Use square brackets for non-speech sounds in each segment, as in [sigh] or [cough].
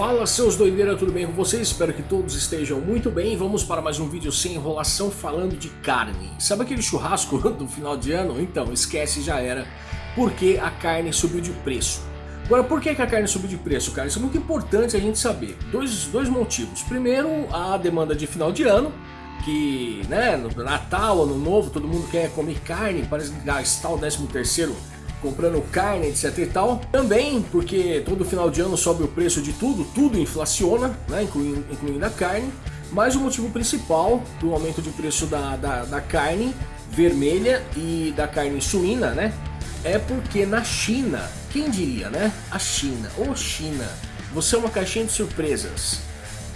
Fala seus doideiras, tudo bem com vocês? Espero que todos estejam muito bem. Vamos para mais um vídeo sem enrolação falando de carne. Sabe aquele churrasco [laughs] do final de ano? Então, esquece, já era. Porque a carne subiu de preço. Agora, por que a carne subiu de preço, cara? Isso é muito importante a gente saber. Dois, dois motivos. Primeiro, a demanda de final de ano, que, né, no Natal, Ano Novo, todo mundo quer comer carne, parece gastar o 13 terceiro comprando carne, etc e tal. Também porque todo final de ano sobe o preço de tudo, tudo inflaciona, né, incluindo, incluindo a carne. Mas o motivo principal do aumento de preço da, da, da carne vermelha e da carne suína, né, é porque na China, quem diria, né, a China, ou China, você é uma caixinha de surpresas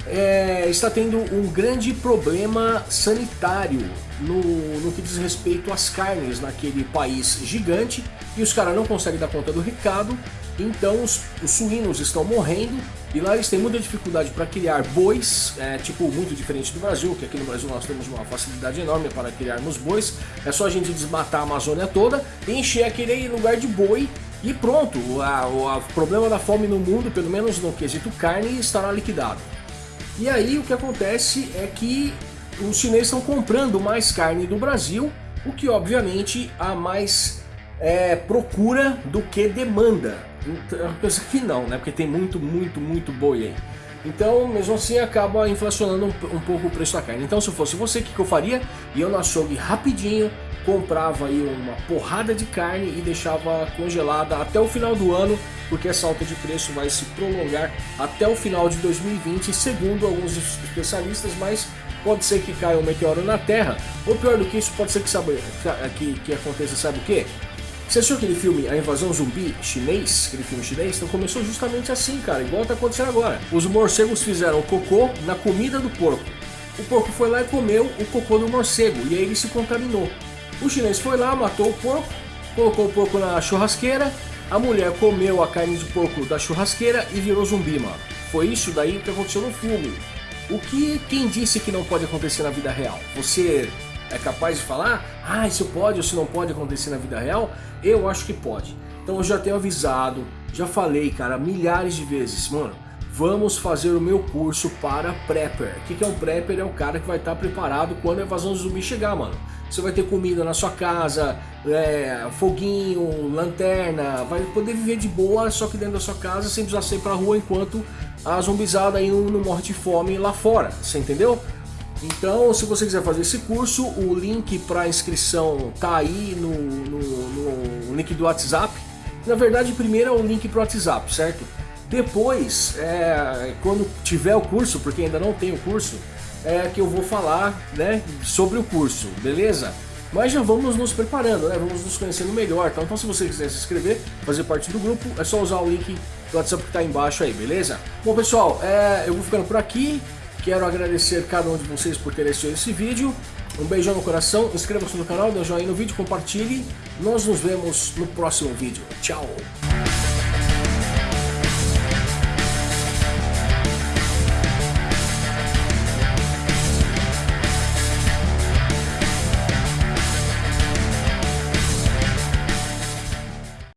é, está tendo um grande problema sanitário no, no que diz respeito às carnes naquele país gigante e os caras não conseguem dar conta do recado, então os, os, suínos estão morrendo e lá eles têm muita dificuldade para criar bois, é, tipo muito diferente do Brasil, que aqui no Brasil nós temos uma facilidade enorme para criarmos bois, é só a gente desmatar a Amazônia toda encher aquele lugar de boi e pronto, o problema da fome no mundo, pelo menos no quesito carne, estará liquidado. E aí o que acontece é que os chineses estão comprando mais carne do Brasil, o que obviamente há mais é, procura do que demanda. Então, penso que não, né? Porque tem muito, muito, muito boi aí. Então, mesmo assim, acaba inflacionando um, um pouco o preço da carne. Então, se fosse você, o que, que eu faria? Eu no açougue rapidinho, comprava aí uma porrada de carne e deixava congelada até o final do ano, porque essa alta de preço vai se prolongar até o final de 2020, segundo alguns especialistas, mas pode ser que caia um meteoro na Terra, ou pior do que isso, pode ser que, sabe, que, que aconteça, sabe o que? Você assistiu aquele filme A Invasão Zumbi chinês? Aquele filme chinês? Então começou justamente assim, cara, igual tá acontecendo agora. Os morcegos fizeram cocô na comida do porco. O porco foi lá e comeu o cocô do morcego, e aí ele se contaminou. O chinês foi lá, matou o porco, colocou o porco na churrasqueira, a mulher comeu a carne do porco da churrasqueira e virou zumbi, mano. Foi isso daí que aconteceu no filme. O que quem disse que não pode acontecer na vida real? Você é capaz de falar, ah, isso pode ou se não pode acontecer na vida real? Eu acho que pode. Então eu já tenho avisado, já falei, cara, milhares de vezes, mano, vamos fazer o meu curso para Prepper. O que é um Prepper? É o cara que vai estar preparado quando a invasão zumbi chegar, mano. Você vai ter comida na sua casa, é, foguinho, lanterna, vai poder viver de boa, só que dentro da sua casa, sem precisar sair pra rua enquanto a zumbizada aí não, não morre de fome lá fora, você entendeu? Então, se você quiser fazer esse curso, o link para inscrição tá aí no, no, no, link do WhatsApp. Na verdade, primeiro é o link para o WhatsApp, certo? Depois, é, quando tiver o curso, porque ainda não tem o curso, é, que eu vou falar né, sobre o curso, beleza? Mas já vamos nos preparando, né? Vamos nos conhecendo melhor. Então, então se você quiser se inscrever, fazer parte do grupo, é só usar o link do WhatsApp que está embaixo aí, beleza? Bom, pessoal, é, eu vou ficando por aqui. Quero agradecer cada um de vocês por ter assistido esse vídeo. Um beijão no coração, inscreva-se no canal, dê um joinha no vídeo, compartilhe. Nós nos vemos no próximo vídeo. Tchau!